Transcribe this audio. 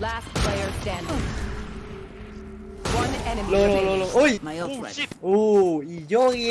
Last player standing. One enemy โลโลโลโล remaining. โอ้ย My ult ready. โอ้อีโยเย